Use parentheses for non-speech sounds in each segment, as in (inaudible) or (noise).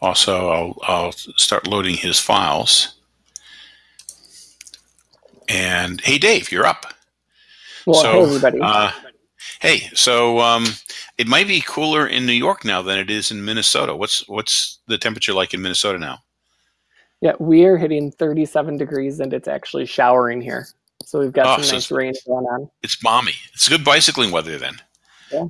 Also, I'll, I'll start loading his files. And hey, Dave, you're up. Well, so, hey, everybody. Uh, hey, so um, it might be cooler in New York now than it is in Minnesota. What's what's the temperature like in Minnesota now? Yeah, we are hitting 37 degrees, and it's actually showering here. So we've got oh, some so nice rain going on. It's balmy. It's good bicycling weather then. Yeah.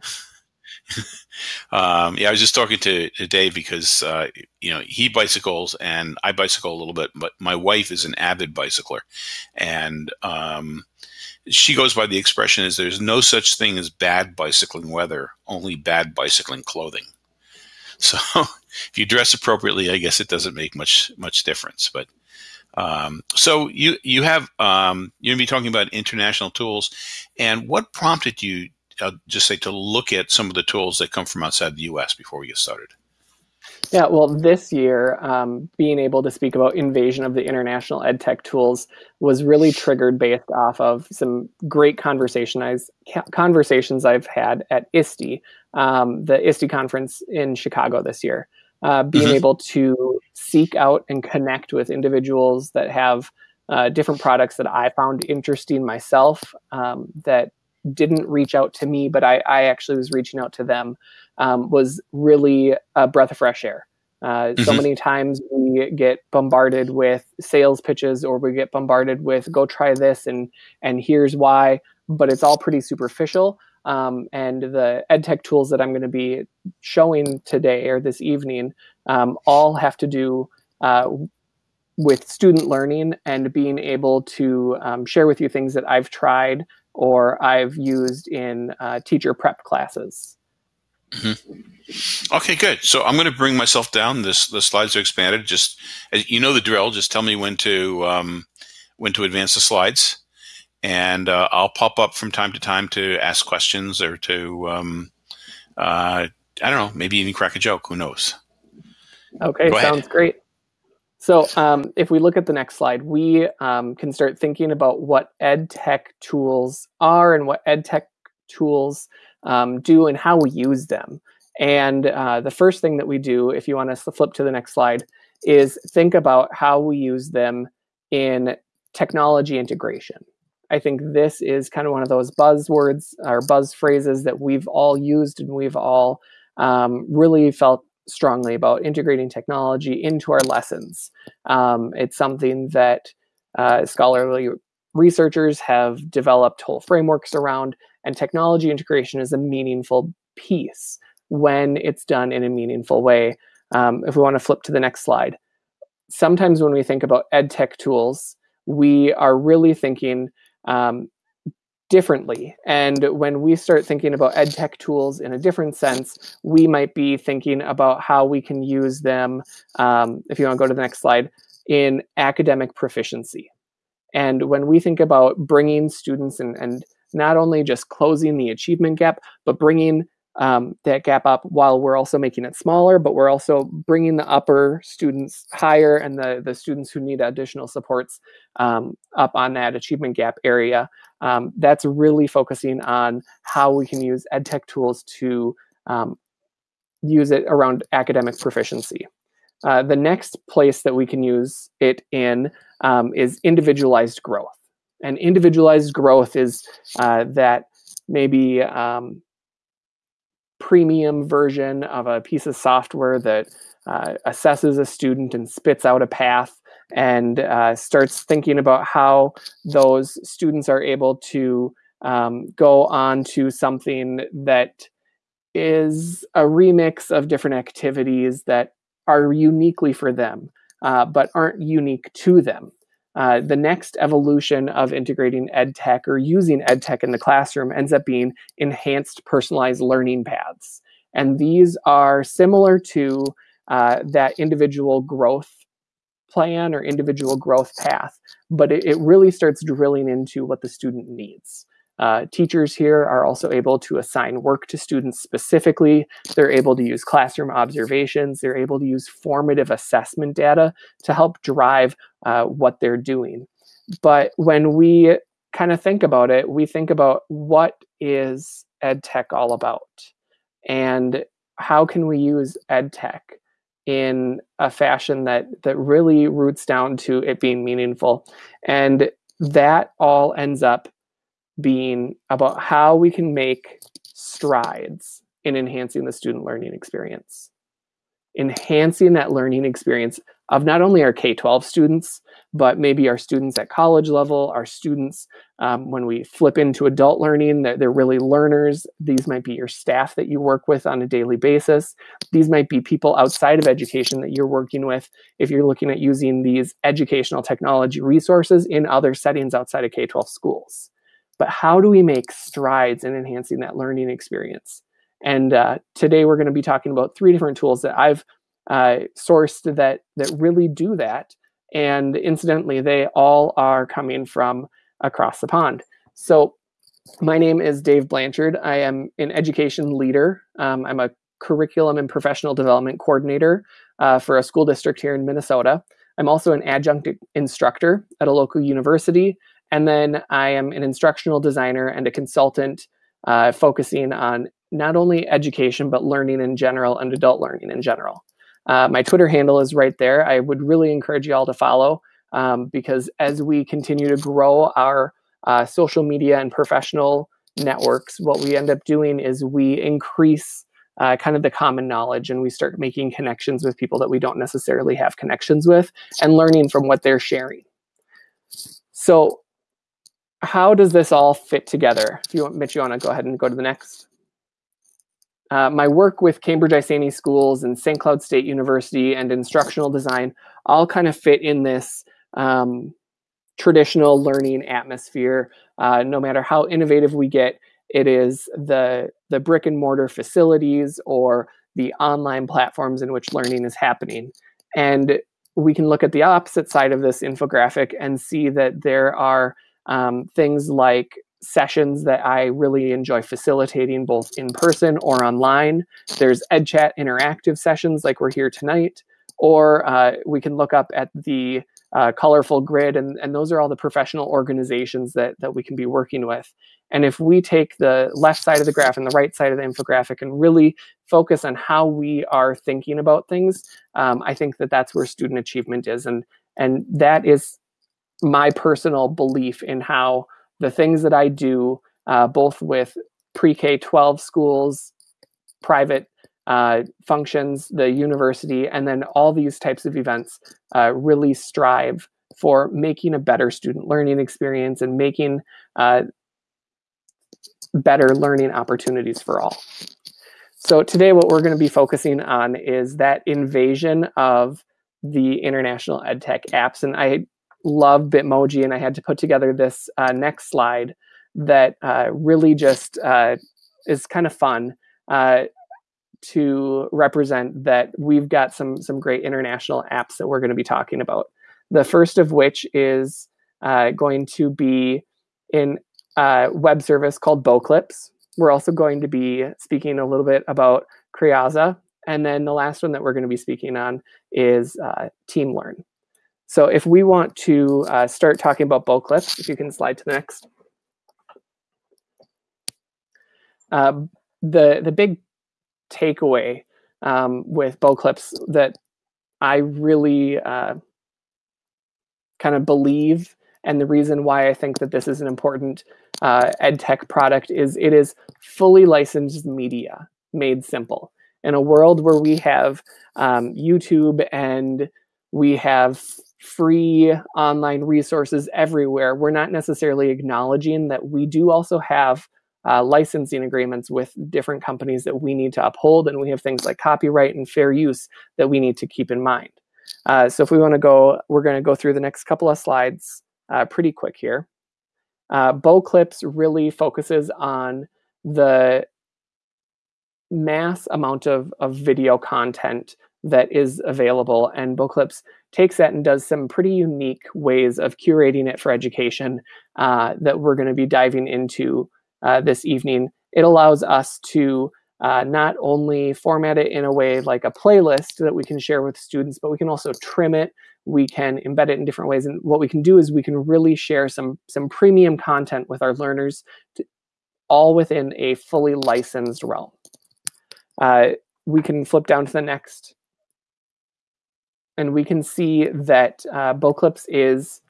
Um, yeah, I was just talking to, to Dave because uh, you know he bicycles and I bicycle a little bit, but my wife is an avid bicycler, and um, she goes by the expression is there's no such thing as bad bicycling weather, only bad bicycling clothing. (laughs) So if you dress appropriately, I guess it doesn't make much much difference. But um, so you you have um, you're gonna be talking about international tools, and what prompted you uh, just say to look at some of the tools that come from outside the U.S. before we get started? Yeah, well, this year, um, being able to speak about invasion of the international edtech tools was really triggered based off of some great conversation conversations I've had at ISTE, um, the ISTE conference in Chicago this year. Uh, being mm-hmm. able to seek out and connect with individuals that have uh, different products that I found interesting myself um, that didn't reach out to me, but I, I actually was reaching out to them um, was really a breath of fresh air. Uh, mm-hmm. So many times we get bombarded with sales pitches, or we get bombarded with "go try this" and and here's why, but it's all pretty superficial. Um, and the edtech tools that I'm going to be showing today or this evening um, all have to do uh, with student learning and being able to um, share with you things that I've tried or I've used in uh, teacher prep classes. Mm-hmm. Okay, good. So I'm going to bring myself down. This the slides are expanded. Just you know the drill. Just tell me when to um, when to advance the slides, and uh, I'll pop up from time to time to ask questions or to um, uh, I don't know, maybe even crack a joke. Who knows? Okay, Go sounds ahead. great. So um, if we look at the next slide, we um, can start thinking about what ed tech tools are and what ed tech tools um, do and how we use them. And uh, the first thing that we do, if you want us to flip to the next slide, is think about how we use them in technology integration. I think this is kind of one of those buzzwords or buzz phrases that we've all used and we've all um, really felt strongly about integrating technology into our lessons. Um, it's something that uh, scholarly researchers have developed whole frameworks around, and technology integration is a meaningful piece when it's done in a meaningful way. Um, if we want to flip to the next slide, sometimes when we think about ed tech tools, we are really thinking um, differently. And when we start thinking about ed tech tools in a different sense, we might be thinking about how we can use them, um, if you want to go to the next slide, in academic proficiency. And when we think about bringing students and, and not only just closing the achievement gap, but bringing um, that gap up while we're also making it smaller, but we're also bringing the upper students higher and the, the students who need additional supports um, up on that achievement gap area. Um, that's really focusing on how we can use EdTech tools to um, use it around academic proficiency. Uh, the next place that we can use it in um, is individualized growth. And individualized growth is uh, that maybe um, premium version of a piece of software that uh, assesses a student and spits out a path and uh, starts thinking about how those students are able to um, go on to something that is a remix of different activities that are uniquely for them, uh, but aren't unique to them. Uh, the next evolution of integrating ed tech or using ed tech in the classroom ends up being enhanced personalized learning paths. And these are similar to uh, that individual growth plan or individual growth path, but it, it really starts drilling into what the student needs. Uh, teachers here are also able to assign work to students specifically. They're able to use classroom observations. They're able to use formative assessment data to help drive uh, what they're doing. But when we kind of think about it, we think about what is ed tech all about? And how can we use ed tech in a fashion that that really roots down to it being meaningful and that all ends up being about how we can make strides in enhancing the student learning experience enhancing that learning experience of not only our K-12 students, but maybe our students at college level, our students um, when we flip into adult learning, they're, they're really learners. These might be your staff that you work with on a daily basis. These might be people outside of education that you're working with if you're looking at using these educational technology resources in other settings outside of K-12 schools. But how do we make strides in enhancing that learning experience? And uh, today we're going to be talking about three different tools that I've uh, sourced that that really do that. And incidentally, they all are coming from across the pond. So my name is Dave Blanchard. I am an education leader. Um, I'm a curriculum and professional development coordinator uh, for a school district here in Minnesota. I'm also an adjunct instructor at a local university. And then I am an instructional designer and a consultant uh, focusing on not only education, but learning in general and adult learning in general. Uh, my Twitter handle is right there. I would really encourage you all to follow um, because as we continue to grow our uh, social media and professional networks, what we end up doing is we increase uh, kind of the common knowledge and we start making connections with people that we don't necessarily have connections with and learning from what they're sharing. So how does this all fit together? If you want, Mitch, you want to go ahead and go to the next. Uh, my work with Cambridge Isanti Schools and St. Cloud State University and instructional design all kind of fit in this um, traditional learning atmosphere. Uh, no matter how innovative we get, it is the, the brick and mortar facilities or the online platforms in which learning is happening. And we can look at the opposite side of this infographic and see that there are um, things like sessions that I really enjoy facilitating both in person or online. There's EdChat interactive sessions like we're here tonight, or uh, we can look up at the uh, colorful grid, and, and those are all the professional organizations that, that we can be working with. And if we take the left side of the graph and the right side of the infographic and really focus on how we are thinking about things, um, I think that that's where student achievement is. And, and that is my personal belief in how the things that I do, uh, both with pre-K 12 schools, private uh, functions, the university, and then all these types of events uh, really strive for making a better student learning experience and making uh, better learning opportunities for all. So today what we're going to be focusing on is that invasion of the international EdTech apps. And I love Bitmoji, and I had to put together this uh, next slide that uh, really just uh, is kind of fun uh, to represent that we've got some some great international apps that we're going to be talking about. The first of which is uh, going to be in a web service called Boclips. We're also going to be speaking a little bit about Creaza. And then the last one that we're going to be speaking on is uh, TeamLearn. So if we want to uh, start talking about Boclips, if you can slide to the next. Um, the, the big takeaway um, with Boclips that I really uh, kind of believe and the reason why I think that this is an important uh, ed tech product is it is fully licensed media made simple. In a world where we have um, YouTube and we have free online resources everywhere, we're not necessarily acknowledging that we do also have uh, licensing agreements with different companies that we need to uphold, and we have things like copyright and fair use that we need to keep in mind. Uh, so if we want to go, we're going to go through the next couple of slides uh, pretty quick here. Uh, Boclips really focuses on the mass amount of, of video content that is available. And Boclips takes that and does some pretty unique ways of curating it for education uh, that we're going to be diving into uh, this evening. It allows us to uh, not only format it in a way like a playlist that we can share with students, but we can also trim it. We can embed it in different ways. And what we can do is we can really share some, some premium content with our learners, to, all within a fully licensed realm. Uh, we can flip down to the next and we can see that uh, is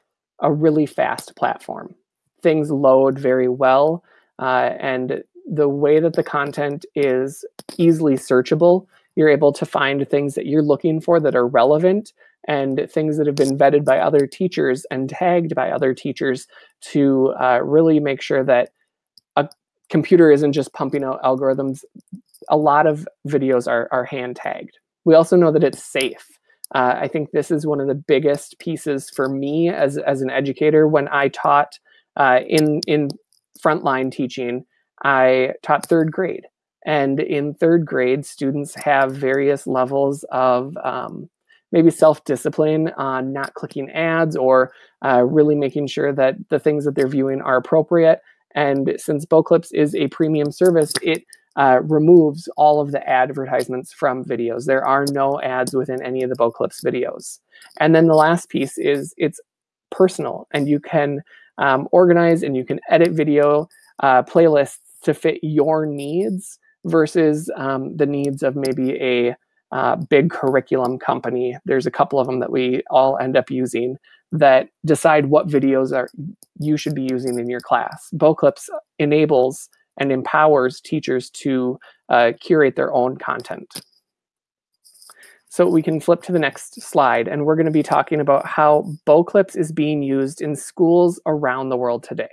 a really fast platform. Things load very well, uh, and the way that the content is easily searchable, you're able to find things that you're looking for that are relevant and things that have been vetted by other teachers and tagged by other teachers to uh, really make sure that a computer isn't just pumping out algorithms. A lot of videos are, are hand tagged. We also know that it's safe. Uh, I think this is one of the biggest pieces for me as, as an educator. When I taught uh, in, in frontline teaching, I taught third grade. And in third grade, students have various levels of um, maybe self-discipline on not clicking ads or uh, really making sure that the things that they're viewing are appropriate. And since Boclips is a premium service, it uh, removes all of the advertisements from videos. There are no ads within any of the Boclips videos. And then the last piece is it's personal and you can um, organize and you can edit video uh, playlists to fit your needs versus um, the needs of maybe a uh, big curriculum company. There's a couple of them that we all end up using that decide what videos are you should be using in your class. Boclips enables and empowers teachers to uh, curate their own content. So we can flip to the next slide, and we're going to be talking about how Boclips is being used in schools around the world today.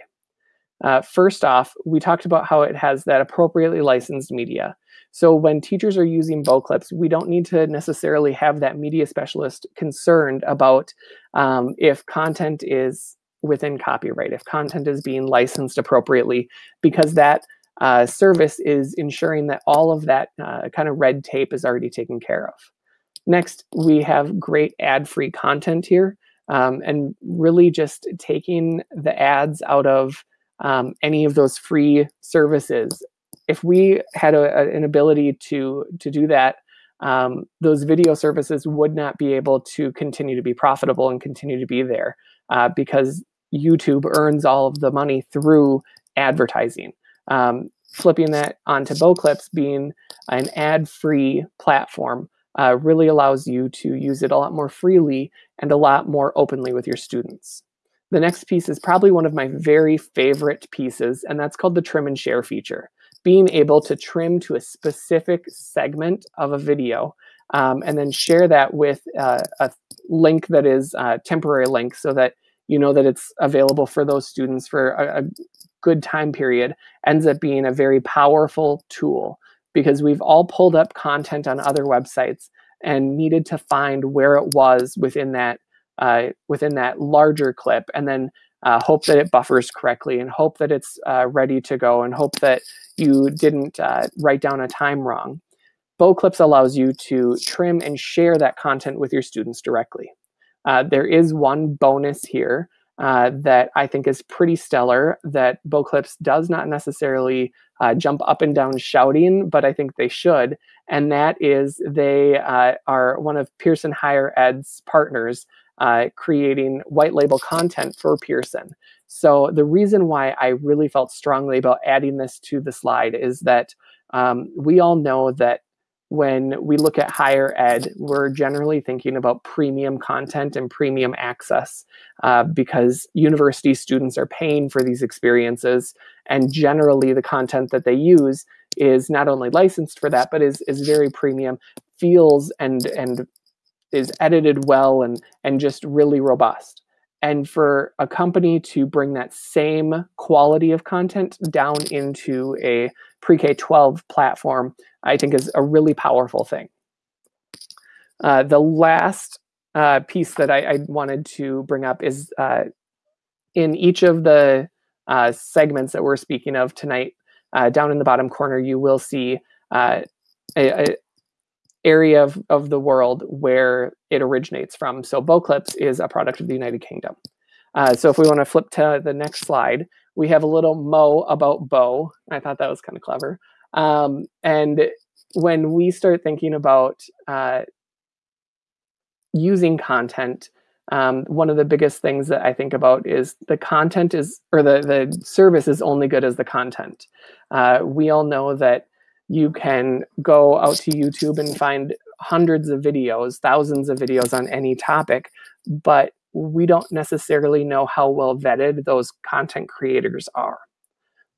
Uh, first off, we talked about how it has that appropriately licensed media. So when teachers are using Boclips, we don't need to necessarily have that media specialist concerned about um, if content is within copyright, if content is being licensed appropriately, because that uh, service is ensuring that all of that uh, kind of red tape is already taken care of. Next, we have great ad-free content here um, and really just taking the ads out of um, any of those free services. If we had a, a, an ability to, to do that, um, those video services would not be able to continue to be profitable and continue to be there uh, because YouTube earns all of the money through advertising. Um, flipping that onto Boclips being an ad-free platform uh, really allows you to use it a lot more freely and a lot more openly with your students. The next piece is probably one of my very favorite pieces, and that's called the trim and share feature. Being able to trim to a specific segment of a video um, and then share that with uh, a link that is a temporary link so that you know that it's available for those students for a, a good time period ends up being a very powerful tool because we've all pulled up content on other websites and needed to find where it was within that uh, within that larger clip and then uh, hope that it buffers correctly and hope that it's uh, ready to go and hope that you didn't uh, write down a time wrong. Boclips allows you to trim and share that content with your students directly. Uh, there is one bonus here uh, that I think is pretty stellar that Boclips does not necessarily uh, jump up and down shouting, but I think they should. And that is they uh, are one of Pearson Higher Ed's partners uh, creating white label content for Pearson. So the reason why I really felt strongly about adding this to the slide is that um, we all know that when we look at higher ed, we're generally thinking about premium content and premium access uh, because university students are paying for these experiences. And generally, the content that they use is not only licensed for that, but is, is very premium, feels and, and is edited well and and just really robust. And for a company to bring that same quality of content down into a pre-K 12 platform, I think is a really powerful thing. Uh, the last uh, piece that I, I, wanted to bring up is uh, in each of the uh, segments that we're speaking of tonight, uh, down in the bottom corner, you will see uh, a, area of, of the world where it originates from. So Boclips is a product of the United Kingdom. Uh, so if we want to flip to the next slide, we have a little mo about Bo. I thought that was kind of clever. Um, and when we start thinking about uh, using content, um, one of the biggest things that I think about is the content is, or the, the service is only good as the content. Uh, we all know that you can go out to YouTube and find hundreds of videos, thousands of videos on any topic, but we don't necessarily know how well vetted those content creators are.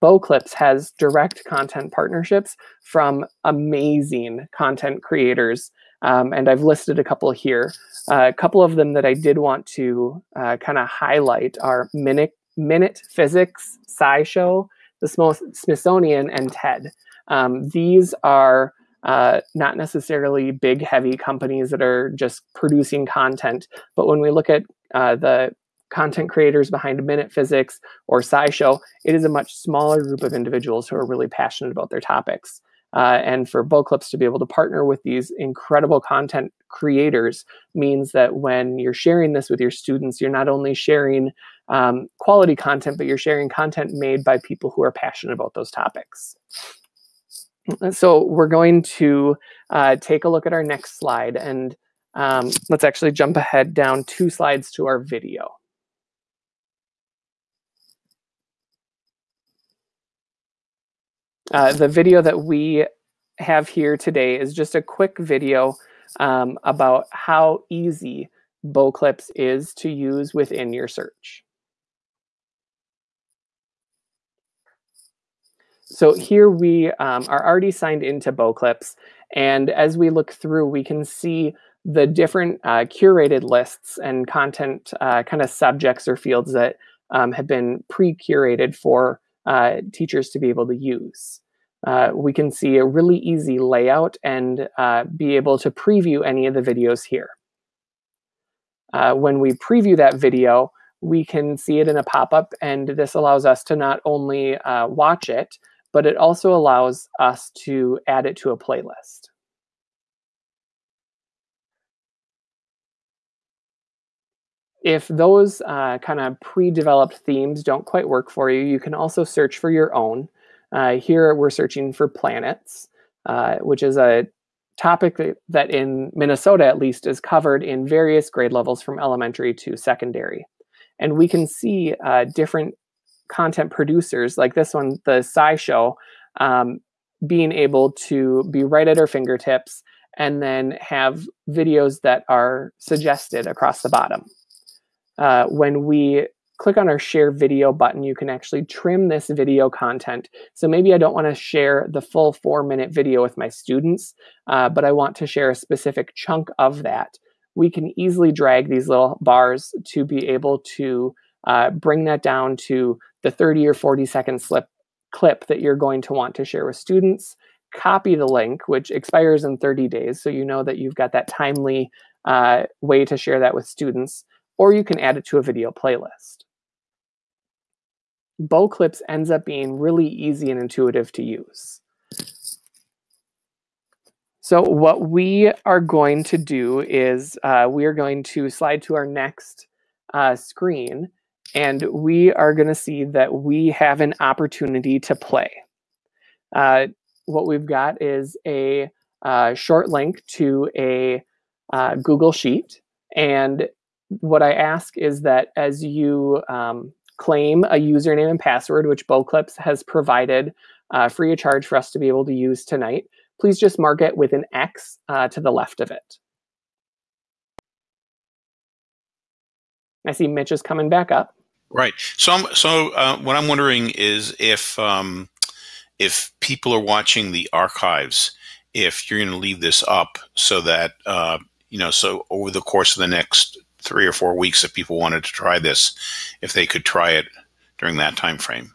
Boclips has direct content partnerships from amazing content creators, um, and I've listed a couple here. Uh, a couple of them that I did want to uh, kind of highlight are Minute, Minute Physics, SciShow, the Smithsonian, and TED. Um, these are uh, not necessarily big, heavy companies that are just producing content. But when we look at uh, the content creators behind Minute Physics or SciShow, it is a much smaller group of individuals who are really passionate about their topics. Uh, and for Boclips to be able to partner with these incredible content creators means that when you're sharing this with your students, you're not only sharing um, quality content, but you're sharing content made by people who are passionate about those topics. So we're going to uh, take a look at our next slide and um, let's actually jump ahead down two slides to our video. Uh, the video that we have here today is just a quick video um, about how easy Boclips is to use within your search. So here we um, are already signed into Boclips, and as we look through, we can see the different uh, curated lists and content uh, kind of subjects or fields that um, have been pre-curated for uh, teachers to be able to use. Uh, we can see a really easy layout and uh, be able to preview any of the videos here. Uh, when we preview that video, we can see it in a pop-up and this allows us to not only watch it, but it also allows us to add it to a playlist. If those uh, kind of pre-developed themes don't quite work for you, you can also search for your own. Uh, here we're searching for planets, uh, which is a topic that in Minnesota at least is covered in various grade levels from elementary to secondary. And we can see uh, different content producers like this one, the SciShow, um, being able to be right at our fingertips and then have videos that are suggested across the bottom uh, when we click on our share video button, you can actually trim this video content. So maybe I don't want to share the full four minute video with my students, uh, but I want to share a specific chunk of that. We can easily drag these little bars to be able to uh, bring that down to the 30 or 40 second slip clip that you're going to want to share with students. Copy the link, which expires in 30 days. So you know that you've got that timely uh, way to share that with students or you can add it to a video playlist. Boclips ends up being really easy and intuitive to use. So what we are going to do is uh, we are going to slide to our next uh, screen and we are going to see that we have an opportunity to play. Uh, what we've got is a uh, short link to a uh, Google Sheet and what I ask is that as you um, claim a username and password, which Boclips has provided uh, free of charge for us to be able to use tonight, please just mark it with an X uh, to the left of it. I see Mitch is coming back up. Right. So, I'm, so uh, what I'm wondering is if um, if people are watching the archives, if you're going to leave this up so that uh, you know, so over the course of the next three or four weeks if people wanted to try this, if they could try it during that time frame.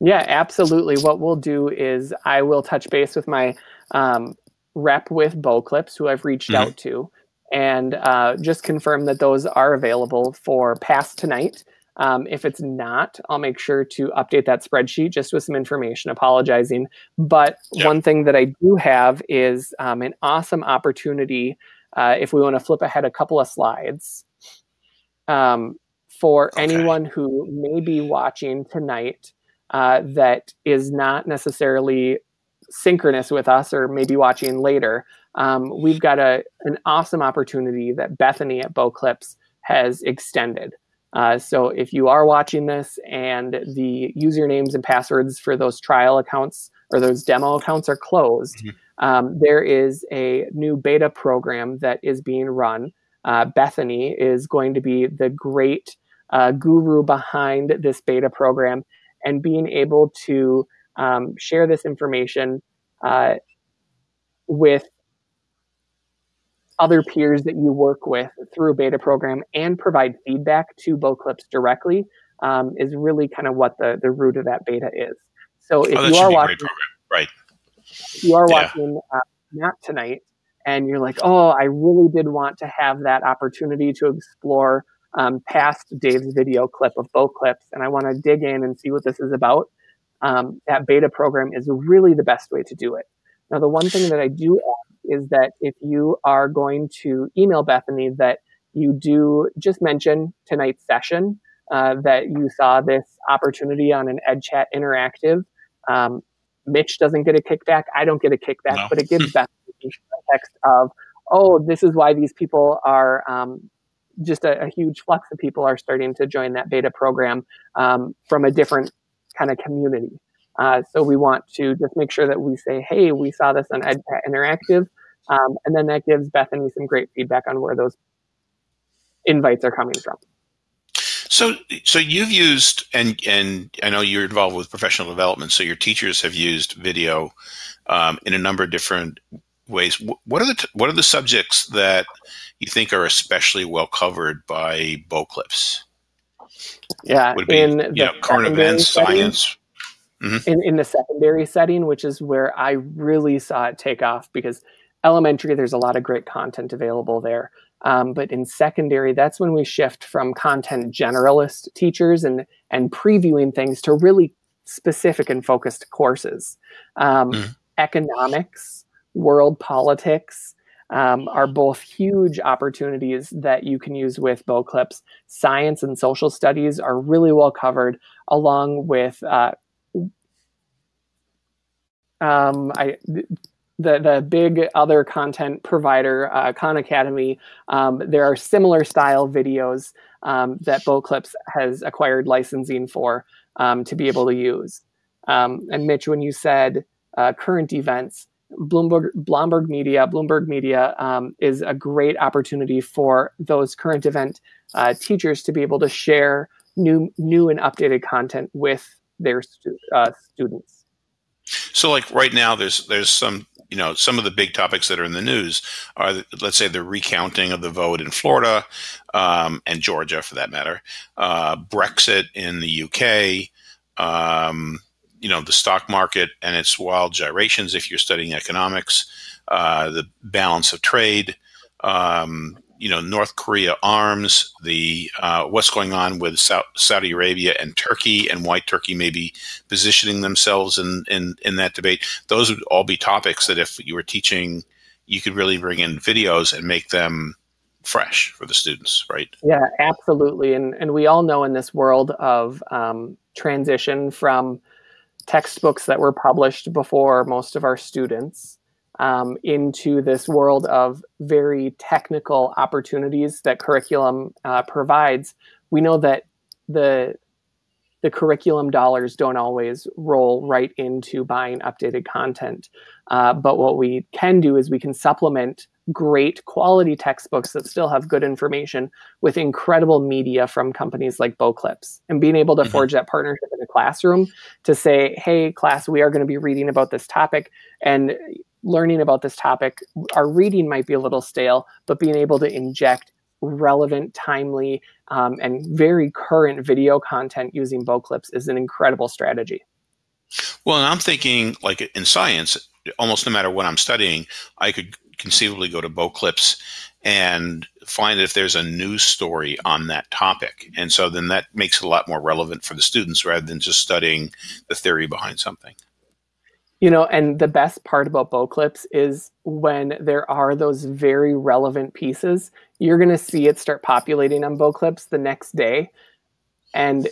Yeah, absolutely. What we'll do is I will touch base with my um, rep with Boclips, who I've reached mm-hmm. out to, and uh, just confirm that those are available for pass tonight. Um, if it's not, I'll make sure to update that spreadsheet just with some information, apologizing. But yep. one thing that I do have is um, an awesome opportunity uh, if we want to flip ahead a couple of slides, um, for okay. anyone who may be watching tonight uh, that is not necessarily synchronous with us or maybe watching later, um, we've got a, an awesome opportunity that Bethany at Boclips has extended. Uh, so if you are watching this and the usernames and passwords for those trial accounts or those demo accounts are closed, mm-hmm um, there is a new beta program that is being run. Uh, Bethany is going to be the great uh, guru behind this beta program and being able to um, share this information uh, with other peers that you work with through a beta program and provide feedback to Boclips directly um, is really kind of what the, the root of that beta is. So if oh, you are watching, right? You are yeah. watching uh, Matt tonight, and you're like, oh, I really did want to have that opportunity to explore um, past Dave's video clip of Boclips, and I want to dig in and see what this is about. Um, that beta program is really the best way to do it. Now, the one thing that I do ask is that if you are going to email Bethany, that you do just mention tonight's session, uh, that you saw this opportunity on an EdChat interactive. Um, Mitch doesn't get a kickback. I don't get a kickback, no. but it gives (laughs) Bethany context of, oh, this is why these people are um, just a, a, huge flux of people are starting to join that beta program um, from a different kind of community. Uh, so we want to just make sure that we say, hey, we saw this on EdChat Interactive. Um, and then that gives Bethany some great feedback on where those invites are coming from. So, so you've used, and and I know you're involved with professional development. So your teachers have used video um, in a number of different ways. What are the what are the subjects that you think are especially well covered by Boclips? Yeah, Would be, in the know, current events, setting, science. Mm-hmm. In in the secondary setting, which is where I really saw it take off because elementary, there's a lot of great content available there. Um, but in secondary, that's when we shift from content generalist teachers and and previewing things to really specific and focused courses. Um, mm. Economics, world politics, um, are both huge opportunities that you can use with Boclips. Science and social studies are really well covered, along with uh, um, I, the the big other content provider, uh, Khan Academy. Um, there are similar style videos um, that Boclips has acquired licensing for um, to be able to use. Um, and Mitch, when you said uh, current events, Bloomberg, Bloomberg Media, Bloomberg Media um, is a great opportunity for those current event uh, teachers to be able to share new, new and updated content with their stu- uh, students. So, like right now, there's there's some you know some of the big topics that are in the news are let's say the recounting of the vote in Florida um, and Georgia, for that matter, uh, Brexit in the UK. Um, you know the stock market and its wild gyrations if you're studying economics, uh, the balance of trade, um, you know North Korea arms, the uh, what's going on with Saudi Arabia and Turkey, and why Turkey may be positioning themselves in, in in that debate. Those would all be topics that if you were teaching, you could really bring in videos and make them fresh for the students, right? Yeah, absolutely. And and we all know in this world of um, transition from textbooks that were published before most of our students um, into this world of very technical opportunities that curriculum uh, provides, we know that the the curriculum dollars don't always roll right into buying updated content. Uh, but what we can do is we can supplement great quality textbooks that still have good information with incredible media from companies like Boclips and being able to mm-hmm. forge that partnership in the classroom to say, hey, class, we are going to be reading about this topic. And learning about this topic, our reading might be a little stale, but being able to inject relevant, timely, um, and very current video content using Boclips is an incredible strategy. Well, and I'm thinking like in science, almost no matter what I'm studying, I could conceivably go to Boclips and find if there's a news story on that topic. And so then that makes it a lot more relevant for the students rather than just studying the theory behind something. You know, and the best part about Boclips is when there are those very relevant pieces, you're going to see it start populating on Boclips the next day. And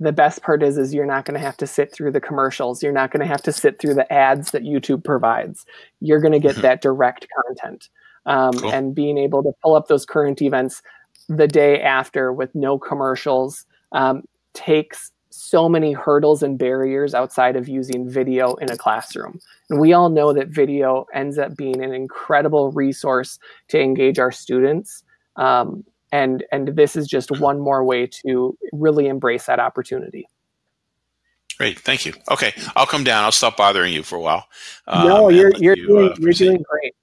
the best part is is you're not going to have to sit through the commercials. You're not going to have to sit through the ads that YouTube provides. You're going to get mm-hmm. that direct content. Um, cool. And being able to pull up those current events the day after with no commercials um, takes so many hurdles and barriers outside of using video in a classroom. And we all know that video ends up being an incredible resource to engage our students. Um, and, and this is just one more way to really embrace that opportunity. Great, thank you. Okay, I'll come down. I'll stop bothering you for a while. Um, no, you're you're you, doing, uh, you're doing great.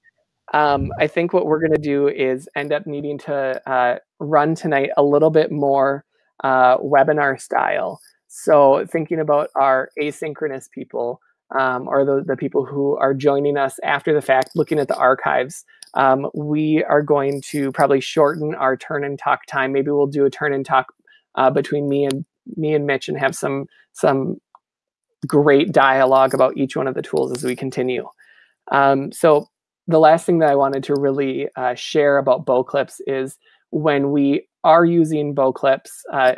Um, I think what we're going to do is end up needing to uh, run tonight a little bit more uh, webinar style. So thinking about our asynchronous people um, or the, the people who are joining us after the fact, looking at the archives, um, we are going to probably shorten our turn and talk time. Maybe we'll do a turn and talk uh, between me and me and Mitch and have some some great dialogue about each one of the tools as we continue. Um, so the last thing that I wanted to really uh, share about Boclips is when we are using Boclips, uh,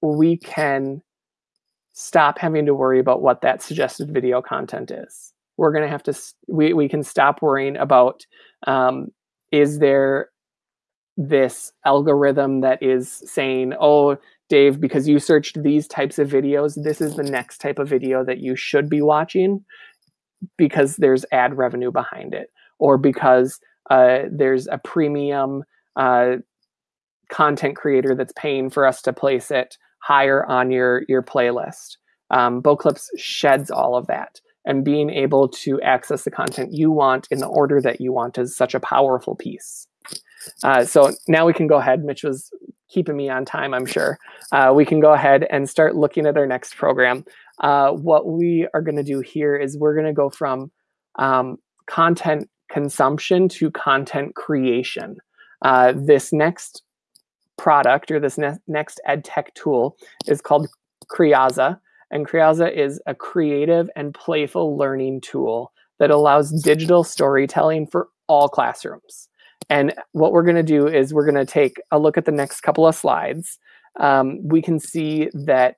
we can stop having to worry about what that suggested video content is. We're going to have to, we, we can stop worrying about um, is there this algorithm that is saying, oh, Dave, because you searched these types of videos, this is the next type of video that you should be watching because there's ad revenue behind it or because uh, there's a premium uh, content creator that's paying for us to place it higher on your, your playlist. Um, Boclips sheds all of that. And being able to access the content you want in the order that you want is such a powerful piece. Uh, so now we can go ahead. Mitch was keeping me on time, I'm sure. Uh, we can go ahead and start looking at our next program. Uh, what we are going to do here is we're going to go from um, content consumption to content creation. Uh, this next product or this ne next ed tech tool is called Creaza. And Creaza is a creative and playful learning tool that allows digital storytelling for all classrooms. And what we're going to do is we're going to take a look at the next couple of slides. Um, we can see that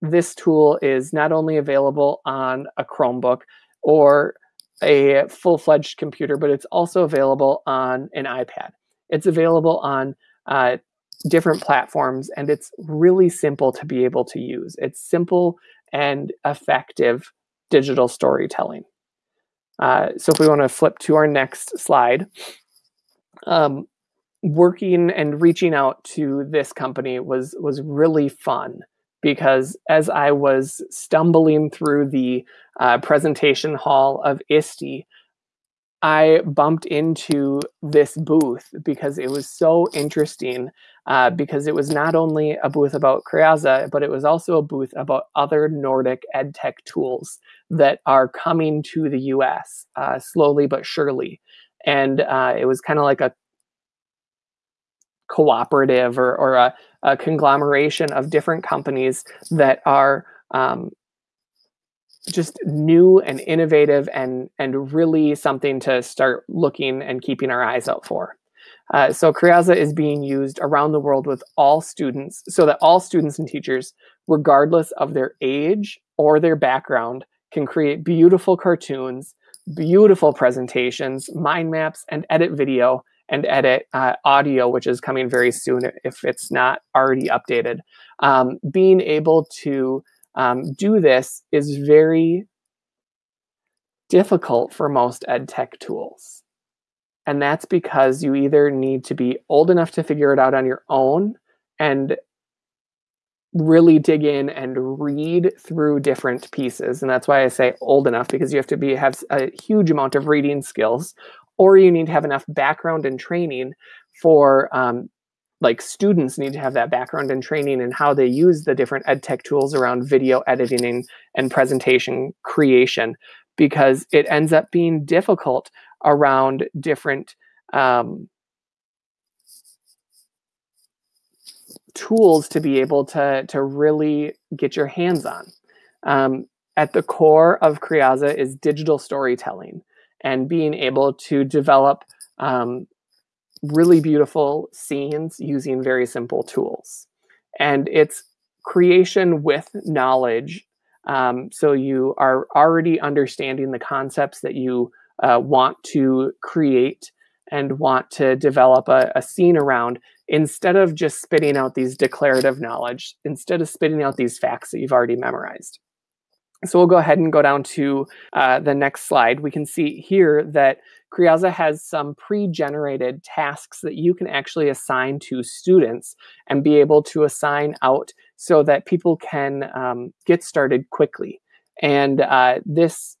this tool is not only available on a Chromebook or a full-fledged computer, but it's also available on an iPad. It's available on uh, different platforms, and it's really simple to be able to use. It's simple and effective digital storytelling. Uh, so if we want to flip to our next slide, um, working and reaching out to this company was was really fun because as I was stumbling through the uh, presentation hall of ISTE, I bumped into this booth because it was so interesting. Uh, because it was not only a booth about Creaza, but it was also a booth about other Nordic edtech tools that are coming to the US uh, slowly but surely. And uh, it was kind of like a cooperative or, or a, a, conglomeration of different companies that are um, just new and innovative and, and really something to start looking and keeping our eyes out for. Uh, so Creaza is being used around the world with all students so that all students and teachers, regardless of their age or their background, can create beautiful cartoons, beautiful presentations, mind maps, and edit video and edit uh, audio, which is coming very soon if it's not already updated. Um, being able to um, do this is very difficult for most ed tech tools. And that's because you either need to be old enough to figure it out on your own and really dig in and read through different pieces. And that's why I say old enough because you have to be have a huge amount of reading skills or you need to have enough background and training for um, like students need to have that background and training and how they use the different ed tech tools around video editing and presentation creation because it ends up being difficult around different um, tools to be able to, to really get your hands on. Um, at the core of Creaza is digital storytelling and being able to develop um, really beautiful scenes using very simple tools. And it's creation with knowledge. Um, so you are already understanding the concepts that you uh, want to create and want to develop a, a scene around instead of just spitting out these declarative knowledge, instead of spitting out these facts that you've already memorized. So we'll go ahead and go down to uh, the next slide. We can see here that Creaza has some pre-generated tasks that you can actually assign to students and be able to assign out so that people can um, get started quickly. And uh, this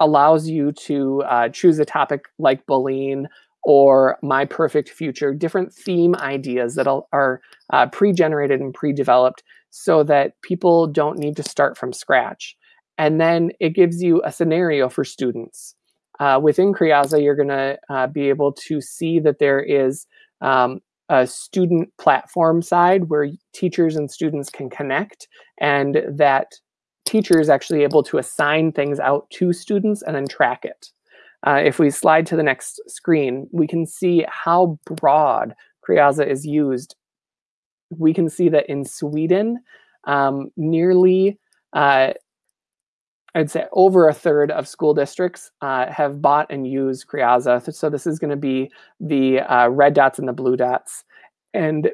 allows you to uh, choose a topic like bullying or my perfect future, different theme ideas that are uh, pre-generated and pre-developed so that people don't need to start from scratch. And then it gives you a scenario for students. Uh, within Creaza, you're gonna uh, be able to see that there is um, a student platform side where teachers and students can connect and that teacher is actually able to assign things out to students and then track it. Uh, if we slide to the next screen, we can see how broad Creaza is used. We can see that in Sweden, um, nearly, uh, I'd say over a third of school districts uh, have bought and used Creaza. So this is going to be the uh, red dots and the blue dots. And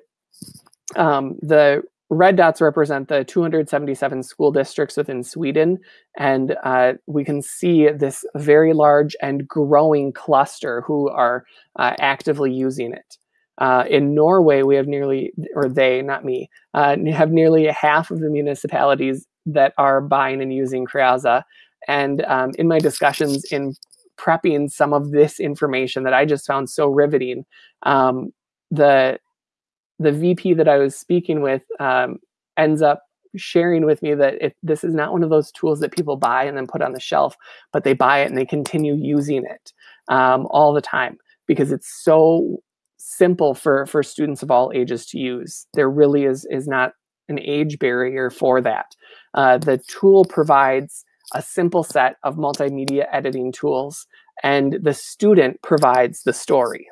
um, the red dots represent the 277 school districts within Sweden, and uh, we can see this very large and growing cluster who are uh, actively using it. Uh, in Norway, we have nearly, or they, not me, uh, have nearly half of the municipalities that are buying and using Creaza. And um, in my discussions in prepping some of this information that I just found so riveting, um, the the VP that I was speaking with um, ends up sharing with me that if this is not one of those tools that people buy and then put on the shelf, but they buy it and they continue using it um, all the time because it's so simple for for students of all ages to use. There really is is not an age barrier for that. Uh, the tool provides a simple set of multimedia editing tools, and the student provides the story.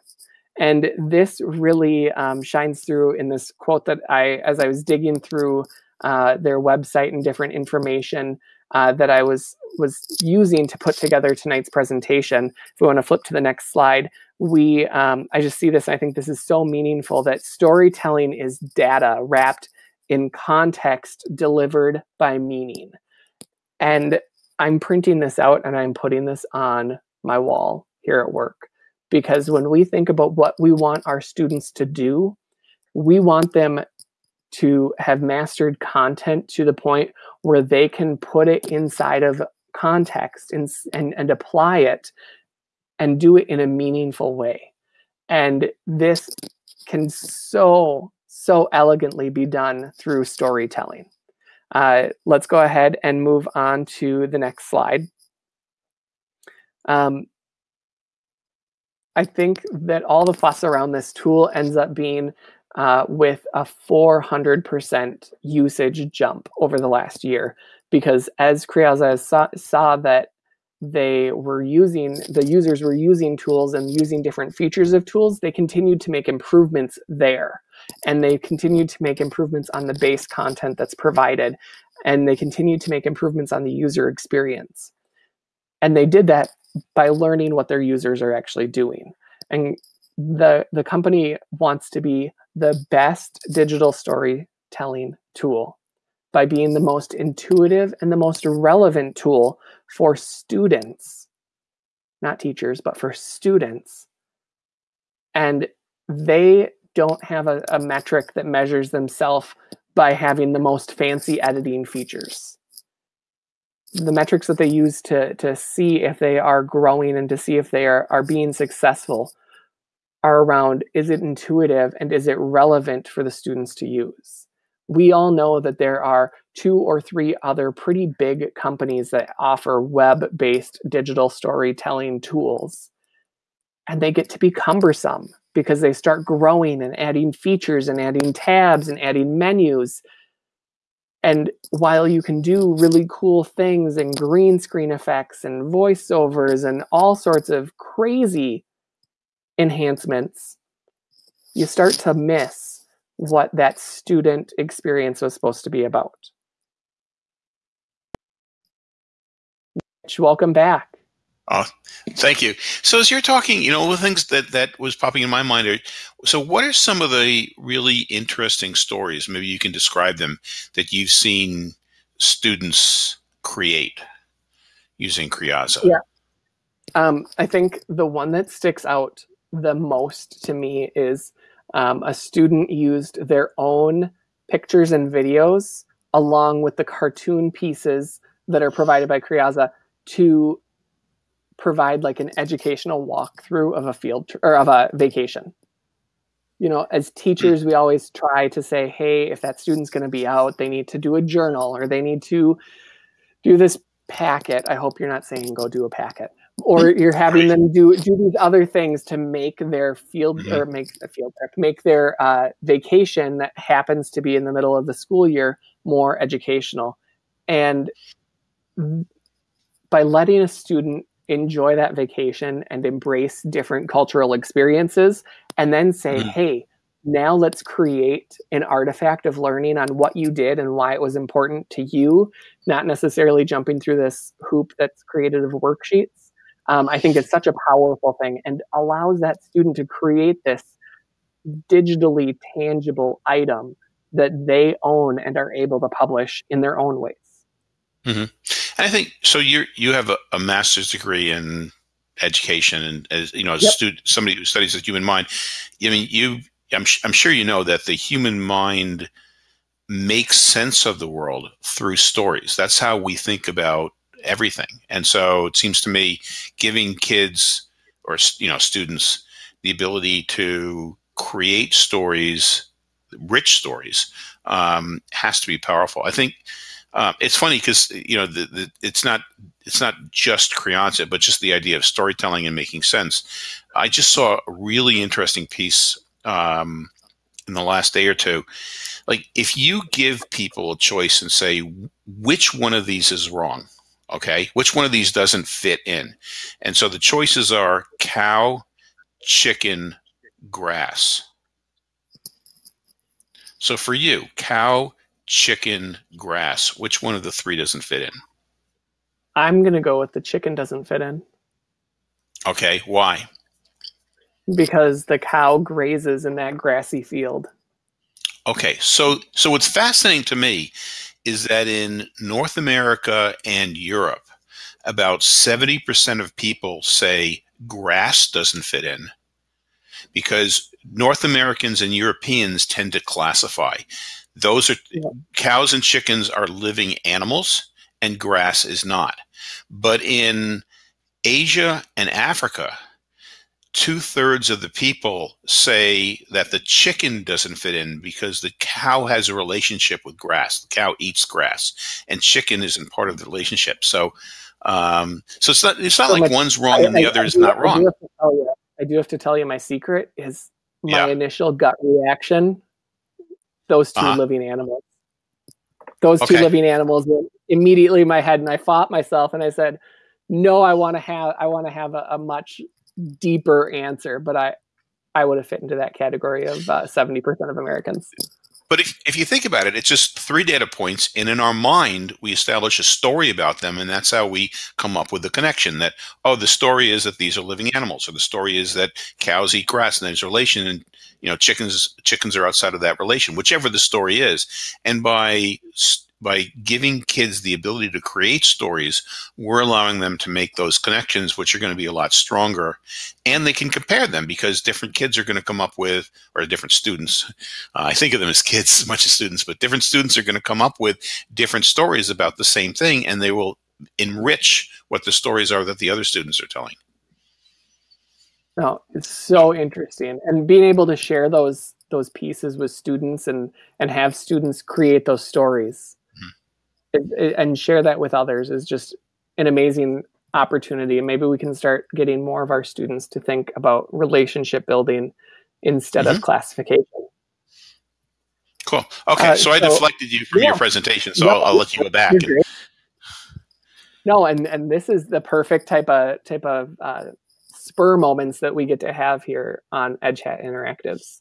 And this really um, shines through in this quote that I, as I was digging through uh, their website and different information uh, that I was was using to put together tonight's presentation. If we want to flip to the next slide, we um, I just see this. I think this is so meaningful that storytelling is data wrapped in context delivered by meaning. And I'm printing this out and I'm putting this on my wall here at work because when we think about what we want our students to do, we want them to have mastered content to the point where they can put it inside of context and, and, and apply it and do it in a meaningful way. And this can so, so elegantly be done through storytelling. Uh, let's go ahead and move on to the next slide. Um, I think that all the fuss around this tool ends up being uh, with a 400% usage jump over the last year. Because as Creaza saw, saw that they were using, the users were using tools and using different features of tools, they continued to make improvements there. And they continued to make improvements on the base content that's provided. And they continued to make improvements on the user experience. And they did that by learning what their users are actually doing. And the, the company wants to be the best digital storytelling tool by being the most intuitive and the most relevant tool for students, not teachers, but for students. And they don't have a, a metric that measures themselves by having the most fancy editing features. The metrics that they use to to see if they are growing and to see if they are, are being successful are around is it intuitive and is it relevant for the students to use? We all know that there are two or three other pretty big companies that offer web-based digital storytelling tools and they get to be cumbersome because they start growing and adding features and adding tabs and adding menus and while you can do really cool things and green screen effects and voiceovers and all sorts of crazy enhancements, you start to miss what that student experience was supposed to be about. Mitch, welcome back. Oh, thank you. So as you're talking, you know, the things that that was popping in my mind are, so what are some of the really interesting stories? Maybe you can describe them that you've seen students create using Creaza. Yeah. Um, I think the one that sticks out the most to me is um, a student used their own pictures and videos along with the cartoon pieces that are provided by Creaza to provide like an educational walkthrough of a field or of a vacation. You know, as teachers, we always try to say, hey, if that student's going to be out, they need to do a journal or they need to do this packet. I hope you're not saying go do a packet. Or you're having them do do these other things to make their field mm-hmm. or make a field trip, make their uh, vacation that happens to be in the middle of the school year more educational. And by letting a student enjoy that vacation and embrace different cultural experiences and then say mm-hmm. hey now let's create an artifact of learning on what you did and why it was important to you not necessarily jumping through this hoop that's created of worksheets um, i think it's such a powerful thing and allows that student to create this digitally tangible item that they own and are able to publish in their own ways Mm-hmm. And I think so. You you have a, a, master's degree in education, and as you know, as yep. a student, somebody who studies the human mind. I mean, you. I'm I'm sure you know that the human mind makes sense of the world through stories. That's how we think about everything. And so it seems to me, giving kids or you know students the ability to create stories, rich stories, um, has to be powerful. I think uh, it's funny because you know the, the, it's not it's not just Creaza, but just the idea of storytelling and making sense. I just saw a really interesting piece um, in the last day or two. Like if you give people a choice and say which one of these is wrong, okay, which one of these doesn't fit in, and so the choices are cow, chicken, grass. So for you, cow, chicken, grass. Which one of the three doesn't fit in? I'm going to go with the chicken doesn't fit in. Okay, why? Because the cow grazes in that grassy field. Okay, so so what's fascinating to me is that in North America and Europe, about 70% of people say grass doesn't fit in because North Americans and Europeans tend to classify. Those are yeah. cows and chickens are living animals, and grass is not. But in Asia and Africa, two thirds of the people say that the chicken doesn't fit in because the cow has a relationship with grass. The cow eats grass, and chicken isn't part of the relationship. So, um, so it's not it's not so like one's wrong I, and the I, other I is not wrong. You, I do have to tell you my secret is my yeah. initial gut reaction those 2 uh-huh. living animals. Those okay. two living animals immediately in my head, and I fought myself, and I said, "No, I want to have I want to have a, a, much deeper answer." But I I would have fit into that category of uh, seventy uh, percent of Americans. But if, if you think about it, it's just three data points, and in our mind, we establish a story about them, and that's how we come up with the connection that, oh, the story is that these are living animals, or the story is that cows eat grass, and there's a relation, and you know, chickens chickens are outside of that relation, whichever the story is. And by by giving kids the ability to create stories, we're allowing them to make those connections, which are going to be a lot stronger. And they can compare them because different kids are going to come up with, or different students, uh, I think of them as kids as much as students, but different students are going to come up with different stories about the same thing, and they will enrich what the stories are that the other students are telling. No, it's so interesting, and being able to share those those pieces with students and and have students create those stories and share that with others is just an amazing opportunity. And maybe we can start getting more of our students to think about relationship building instead mm-hmm. of classification. Cool. Okay, uh, so, I deflected you from yeah. your presentation, so I'll, I'll, let you go back. And... No, and and this is the perfect type of type of uh, spur moments that we get to have here on EdChat Interactives.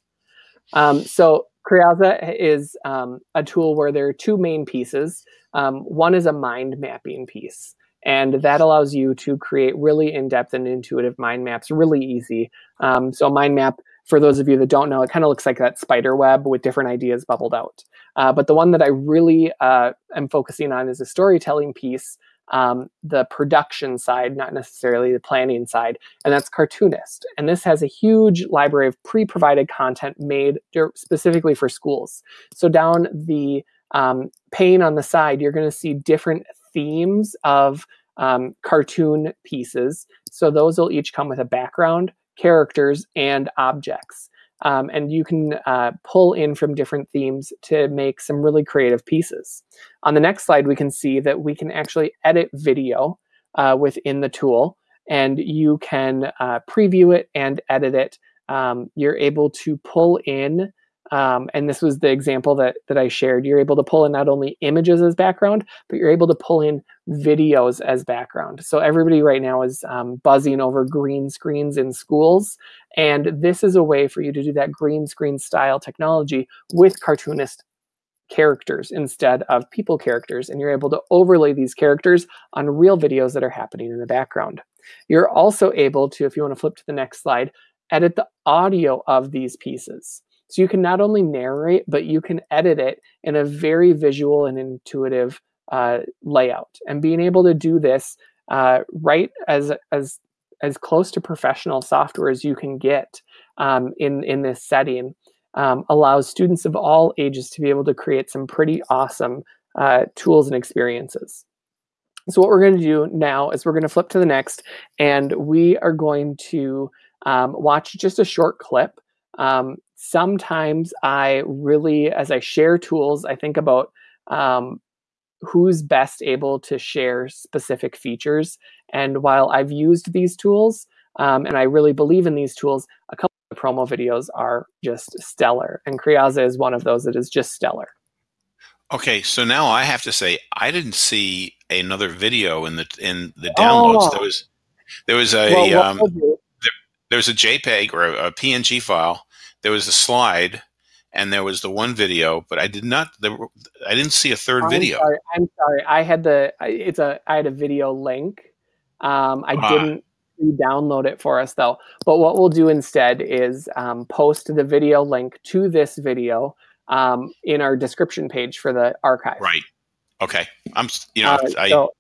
Um, so Creaza is um, a tool where there are two main pieces. Um, one is a mind mapping piece. And that allows you to create really in-depth and intuitive mind maps really easy. Um, so mind map, for those of you that don't know, it kind of looks like that spider web with different ideas bubbled out. Uh, but the one that I really uh, am focusing on is a storytelling piece um, the production side, not necessarily the planning side, and that's Cartoonist. And this has a huge library of pre-provided content made specifically for schools. So down the um, pane on the side, you're going to see different themes of um, cartoon pieces. So those will each come with a background, characters, and objects. Um, and you can uh, pull in from different themes to make some really creative pieces. On the next slide, we can see that we can actually edit video uh, within the tool, and you can uh, preview it and edit it. Um, you're able to pull in um, and this was the example that, that I shared. You're able to pull in not only images as background, but you're able to pull in videos as background. So everybody right now is um, buzzing over green screens in schools. And this is a way for you to do that green screen style technology with cartoonist characters instead of people characters. And you're able to overlay these characters on real videos that are happening in the background. You're also able to, if you want to flip to the next slide, edit the audio of these pieces. So you can not only narrate, but you can edit it in a very visual and intuitive uh, layout. And being able to do this uh, right as as as close to professional software as you can get um, in in this setting um, allows students of all ages to be able to create some pretty awesome uh, tools and experiences. So what we're going to do now is we're going to flip to the next, and we are going to um, watch just a short clip um, sometimes I really, as I share tools, I think about um, who's best able to share specific features. And while I've used these tools um, and I really believe in these tools, a couple of promo videos are just stellar. And Creaza is one of those that is just stellar. Okay, so now I have to say I didn't see another video in the in the downloads. Oh. There was there was a well, um, there, was a JPEG or a, a PNG file there was a slide and there was the one video, but I did not. There, I didn't see a 3rd I'm video. Sorry, I'm sorry. I had the. It's a. I had a video link. Um, I uh, didn't download it for us though. But what we'll do instead is um, post the video link to this video um, in our description page for the archive. Right. Okay. I'm. You know. Uh, I, so,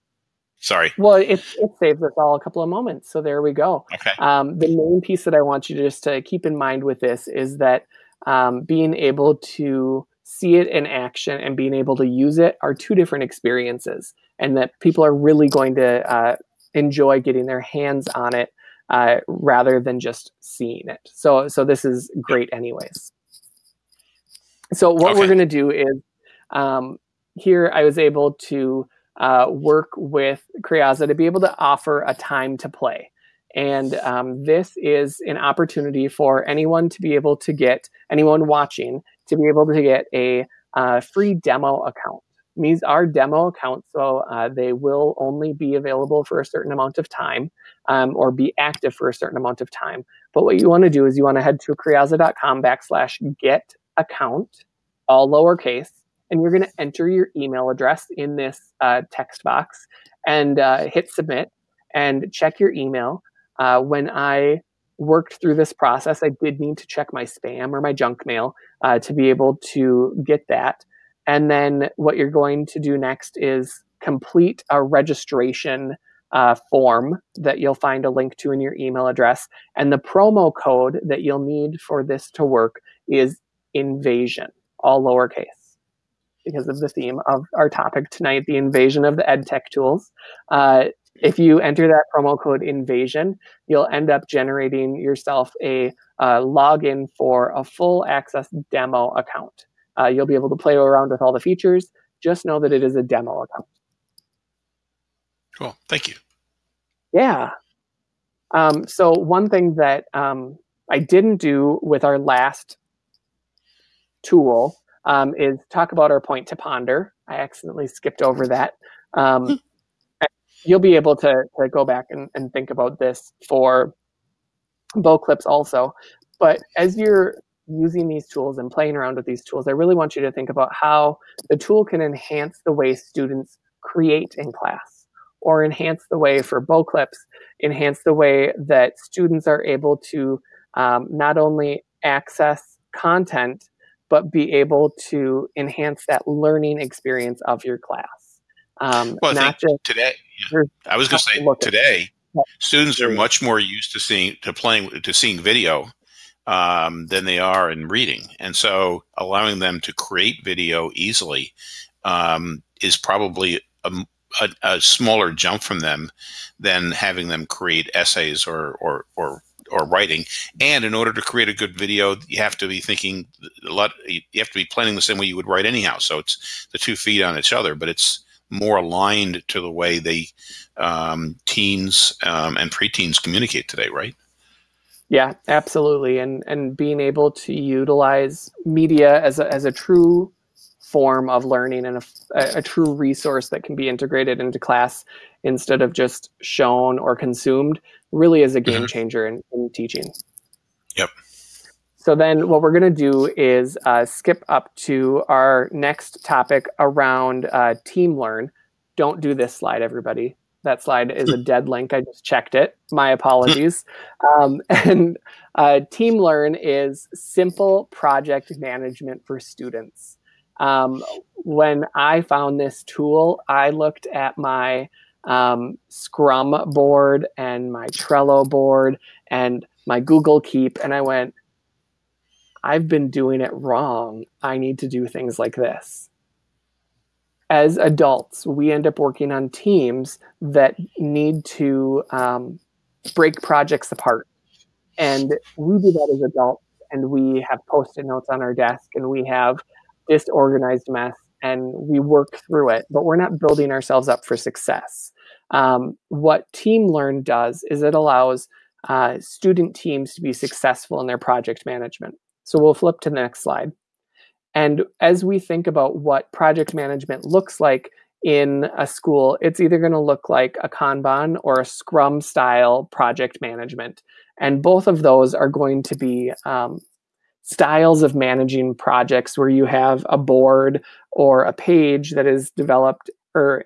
Sorry. Well, it, it saves us all a couple of moments. So there we go. Okay. Um, the main piece that I want you to just to keep in mind with this is that um, being able to see it in action and being able to use it are two different experiences, and that people are really going to uh, enjoy getting their hands on it uh, rather than just seeing it. So, so this is great, anyways. So what okay. we're going to do is um, here I was able to uh, work with Creaza to be able to offer a time to play. And um, this is an opportunity for anyone to be able to get, anyone watching, to be able to get a uh, free demo account. These are demo accounts, so uh, they will only be available for a certain amount of time um, or be active for a certain amount of time. But what you want to do is you want to head to creaza.com backslash get account, all lowercase, and you're going to enter your email address in this uh, text box and uh, hit submit and check your email. Uh, when I worked through this process, I did need to check my spam or my junk mail uh, to be able to get that. And then what you're going to do next is complete a registration uh, form that you'll find a link to in your email address. And the promo code that you'll need for this to work is invasion, all lowercase because of the theme of our topic tonight, the invasion of the EdTech tools. Uh, if you enter that promo code invasion, you'll end up generating yourself a uh, login for a full access demo account. Uh, you'll be able to play around with all the features. Just know that it is a demo account. Cool. Thank you. Yeah. Um, so one thing that um, I didn't do with our last tool um, is talk about our point to ponder. I accidentally skipped over that. Um, (laughs) you'll be able to, to go back and, and think about this for Boclips also. But as you're using these tools and playing around with these tools, I really want you to think about how the tool can enhance the way students create in class or enhance the way for Boclips, enhance the way that students are able to um, not only access content, but be able to enhance that learning experience of your class. Um, well, I think today, yeah. I was going to say today, students are much more used to seeing to playing to seeing video um, than they are in reading, and so allowing them to create video easily um, is probably a, a, a, smaller jump from them than having them create essays or or or or writing. And in order to create a good video, you have to be thinking a lot. You have to be planning the same way you would write anyhow. So it's the two feet on each other, but it's more aligned to the way they um, teens um, and preteens communicate today, right? Yeah, absolutely. And and being able to utilize media as a, as a true form of learning and a, a, true resource that can be integrated into class instead of just shown or consumed really is a game mm-hmm. changer in, in teaching. Yep. So then what we're going to do is uh, skip up to our next topic around uh, team learn. Don't do this slide, everybody. That slide is a (laughs) dead link. I just checked it. My apologies. (laughs) Um, (laughs) and uh, team learn is simple project management for students. Um, when I found this tool, I looked at my um, Scrum board and my Trello board and my Google Keep, and I went, I've been doing it wrong. I need to do things like this. As adults, we end up working on teams that need to um, break projects apart. And we do that as adults, and we have post it notes on our desk, and we have disorganized mess, and we work through it, but we're not building ourselves up for success. Um, what Team Learn does is it allows uh, student teams to be successful in their project management. So we'll flip to the next slide. And as we think about what project management looks like in a school, it's either going to look like a Kanban or a Scrum style project management. And both of those are going to be um, styles of managing projects where you have a board or a page that is developed or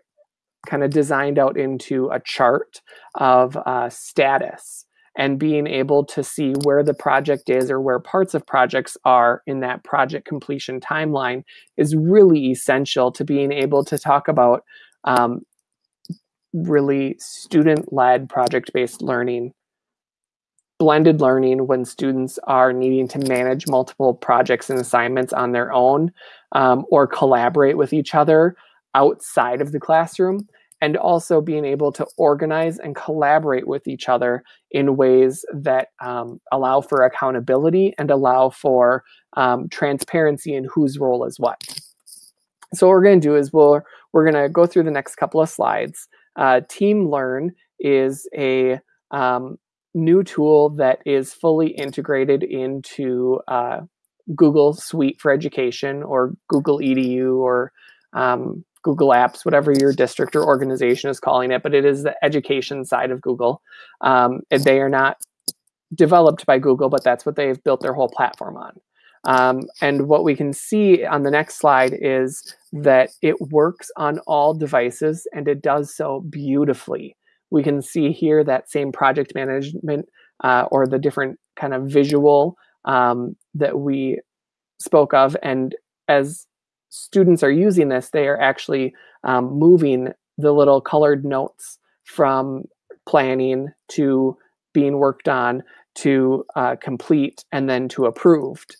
kind of designed out into a chart of uh, status and being able to see where the project is or where parts of projects are in that project completion timeline is really essential to being able to talk about um, really student-led project-based learning blended learning when students are needing to manage multiple projects and assignments on their own um, or collaborate with each other outside of the classroom and also being able to organize and collaborate with each other in ways that um, allow for accountability and allow for um, transparency in whose role is what. So what we're going to do is we'll, we're going to go through the next couple of slides. Uh, Team Learn is a um, new tool that is fully integrated into uh, Google Suite for Education or Google EDU or um, Google Apps, whatever your district or organization is calling it, but it is the education side of Google. Um, they are not developed by Google, but that's what they've built their whole platform on. Um, and what we can see on the next slide is that it works on all devices and it does so beautifully. We can see here that same project management uh, or the different kind of visual um, that we spoke of. And as students are using this, they are actually um, moving the little colored notes from planning to being worked on to uh, complete and then to approved.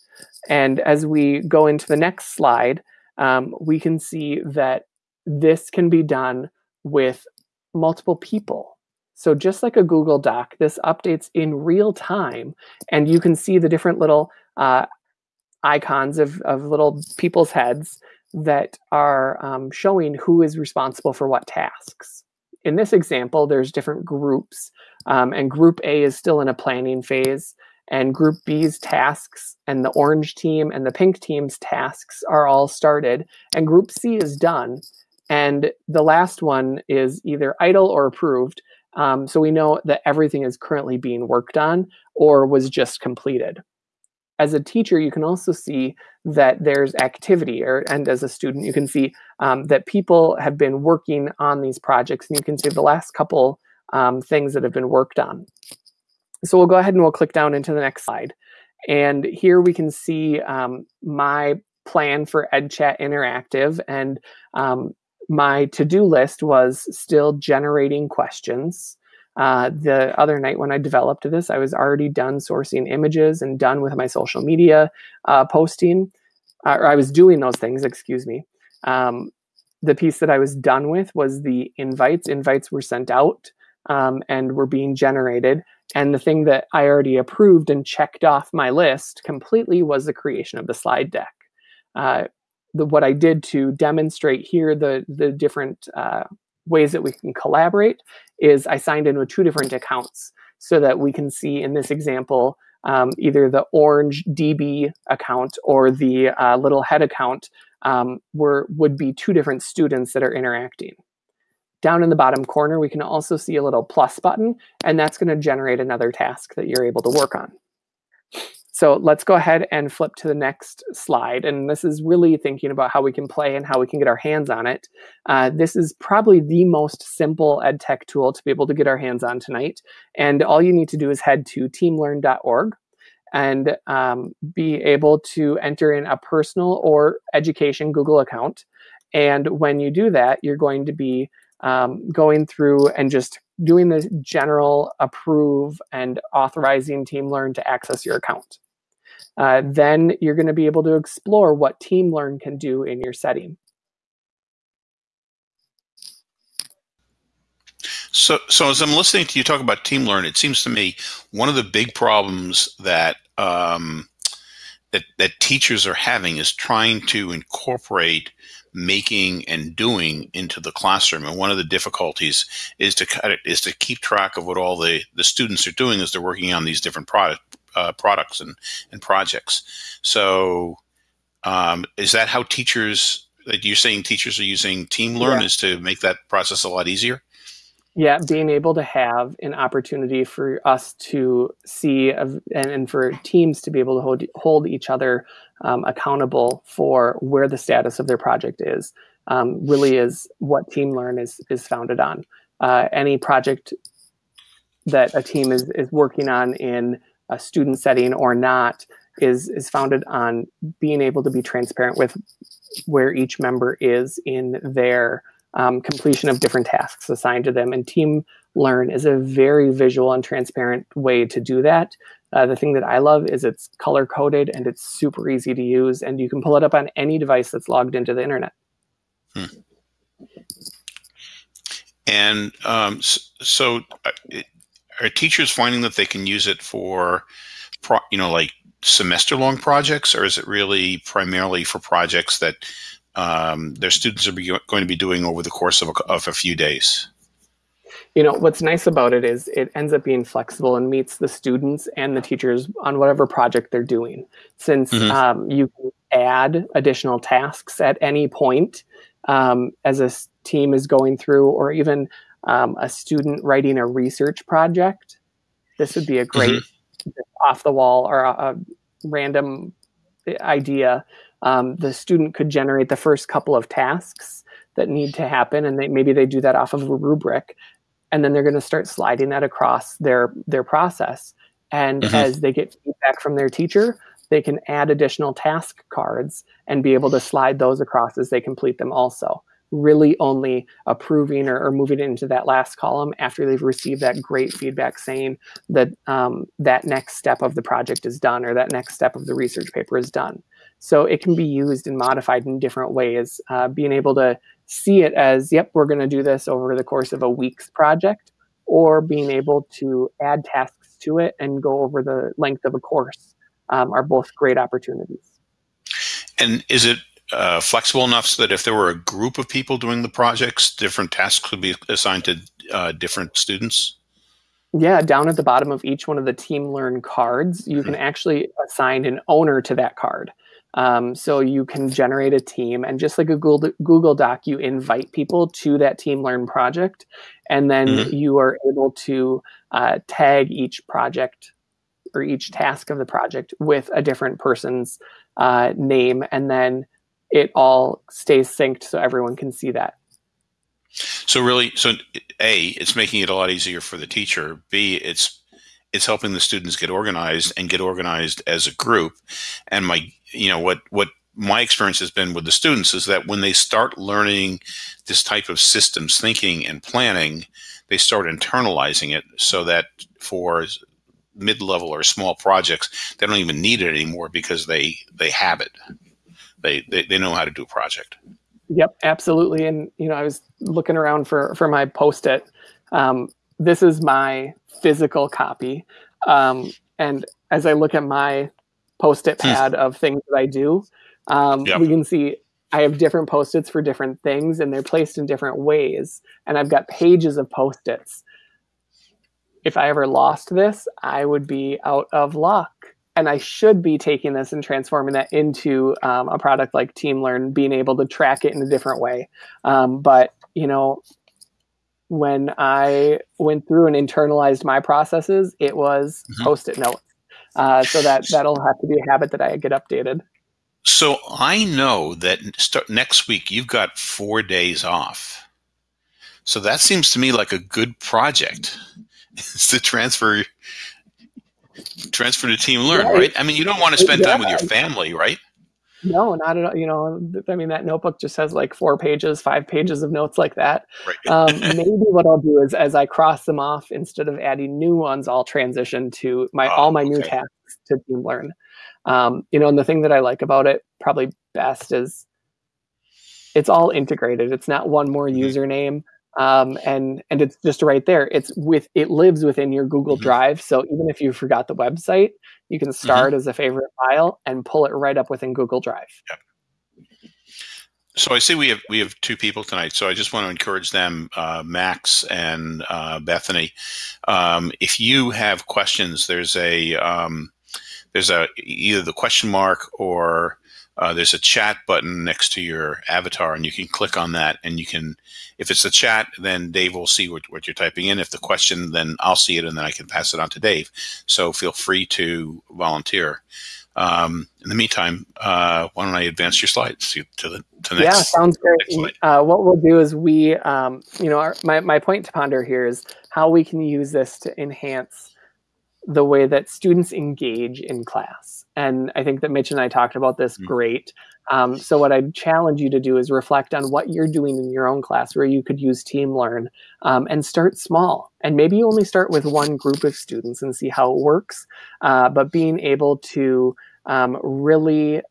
And as we go into the next slide, um, we can see that this can be done with multiple people. So just like a Google Doc, this updates in real time, and you can see the different little uh, icons of, of little people's heads that are um, showing who is responsible for what tasks. In this example, there's different groups, um, and Group A is still in a planning phase, and Group B's tasks and the orange team and the pink team's tasks are all started, and Group C is done, and the last one is either idle or approved. Um, so we know that everything is currently being worked on or was just completed. As a teacher, you can also see that there's activity, or and as a student, you can see um, that people have been working on these projects, and you can see the last couple um, things that have been worked on. So we'll go ahead and we'll click down into the next slide. And here we can see um, my plan for EdChat Interactive. And um, my to-do list was still generating questions. Uh, the other night when I developed this, I was already done sourcing images and done with my social media uh, posting. Uh, or I was doing those things, excuse me. Um, the piece that I was done with was the invites. Invites were sent out um, and were being generated. And the thing that I already approved and checked off my list completely was the creation of the slide deck. Uh, the, what I did to demonstrate here the, the different uh, ways that we can collaborate is I signed in with two different accounts so that we can see in this example um, either the orange DB account or the uh, little head account um, were, would be two different students that are interacting. Down in the bottom corner, we can also see a little plus button, and that's going to generate another task that you're able to work on. So let's go ahead and flip to the next slide. And this is really thinking about how we can play and how we can get our hands on it. Uh, this is probably the most simple ed tech tool to be able to get our hands on tonight. And all you need to do is head to teamlearn.org and um, be able to enter in a personal or education Google account. And when you do that, you're going to be um, going through and just doing the general approve and authorizing TeamLearn to access your account. Uh, then you're going to be able to explore what TeamLearn can do in your setting. So, so as I'm listening to you talk about TeamLearn, it seems to me one of the big problems that um, that that teachers are having is trying to incorporate making and doing into the classroom. And one of the difficulties is to cut it is to keep track of what all the the students are doing as they're working on these different product uh, products and, and projects. So, um, is that how teachers? That you're saying teachers are using TeamLearn yeah. is to make that process a lot easier. Yeah, being able to have an opportunity for us to see and, and for teams to be able to hold, hold each other um, accountable for where the status of their project is um, really is what TeamLearn is is founded on. Uh, any project that a team is is working on in a student setting or not is is founded on being able to be transparent with where each member is in their um, completion of different tasks assigned to them. And Team Learn is a very visual and transparent way to do that. Uh, the thing that I love is it's color coded and it's super easy to use, and you can pull it up on any device that's logged into the internet. Hmm. And um, so, uh, are teachers finding that they can use it for, pro, you know, like semester long projects, or is it really primarily for projects that um, their students are going to be doing over the course of a, of a few days? You know, what's nice about it is it ends up being flexible and meets the students and the teachers on whatever project they're doing. Since mm-hmm. um, you can add additional tasks at any point um, as a team is going through, or even um, a student writing a research project, this would be a great mm-hmm. off the wall or a, a random idea. Um, the student could generate the first couple of tasks that need to happen, and they, maybe they do that off of a rubric, and then they're going to start sliding that across their their process. And mm-hmm. as they get feedback from their teacher, they can add additional task cards and be able to slide those across as they complete them also really only approving or, or, moving into that last column after they've received that great feedback saying that um, that next step of the project is done or that next step of the research paper is done. So it can be used and modified in different ways. Uh, being able to see it as, yep, we're going to do this over the course of a week's project, or being able to add tasks to it and go over the length of a course um, are both great opportunities. And is it uh, flexible enough so that if there were a group of people doing the projects, different tasks could be assigned to uh, different students? Yeah, down at the bottom of each one of the Team Learn cards, you can mm-hmm. actually assign an owner to that card. Um, so you can generate a team, and just like a Google, Google Doc, you invite people to that Team Learn project, and then mm-hmm. you are able to uh, tag each project or each task of the project with a different person's uh, name, and then it all stays synced so everyone can see that. So really, so a, it's making it a lot easier for the teacher. B, it's it's helping the students get organized and get organized as a group. And my, you know, what what my experience has been with the students is that when they start learning this type of systems thinking and planning, they start internalizing it so that for mid-level or small projects, they don't even need it anymore because they they have it. They they, they know how to do a project. Yep, absolutely. And you know, I was looking around for for my post-it. Um, this is my physical copy, um, and as I look at my post-it hmm. pad of things that I do, um, yep. we can see I have different post-its for different things, and they're placed in different ways. And I've got pages of post-its. If I ever lost this, I would be out of luck and I should be taking this and transforming that into um, a product like TeamLearn, being able to track it in a different way. Um, but you know, when I went through and internalized my processes, it was mm-hmm. post-it notes. Uh, so that that'll have to be a habit that I get updated. So I know that start next week you've got four days off. So that seems to me like a good project. (laughs) is to transfer transfer to TeamLearn, yeah, right? I mean, you don't want to spend time with your family, right? No, not at all. You know, I mean, that notebook just has like four pages, five pages of notes like that. Right. (laughs) um, maybe what I'll do is, as I cross them off, instead of adding new ones, I'll transition to my oh, all my okay. new tasks to TeamLearn. Um, you know, and the thing that I like about it probably best is it's all integrated. It's not one more mm-hmm. username um, and and it's just right there. It's with it lives within your Google mm-hmm. Drive. So even if you forgot the website, you can start mm-hmm. as a favorite file and pull it right up within Google Drive. Yep. So I see we have we have two people tonight. So I just want to encourage them, uh, Max and uh, Bethany. Um, if you have questions, there's a um, there's a either the question mark or uh, there's a chat button next to your avatar, and you can click on that. And you can, if it's a chat, then Dave will see what, what you're typing in. If the question, then I'll see it, and then I can pass it on to Dave. So feel free to volunteer. Um, in the meantime, uh, why don't I advance your slides to, to the to next? Yeah, sounds great. Uh, what we'll do is we, um, you know, our, my my point to ponder here is how we can use this to enhance the way that students engage in class. And I think that Mitch and I talked about this mm-hmm. great. Um, so what I'd challenge you to do is reflect on what you're doing in your own class where you could use TeamLearn um, and start small. And maybe you only start with one group of students and see how it works. Uh, but being able to um, really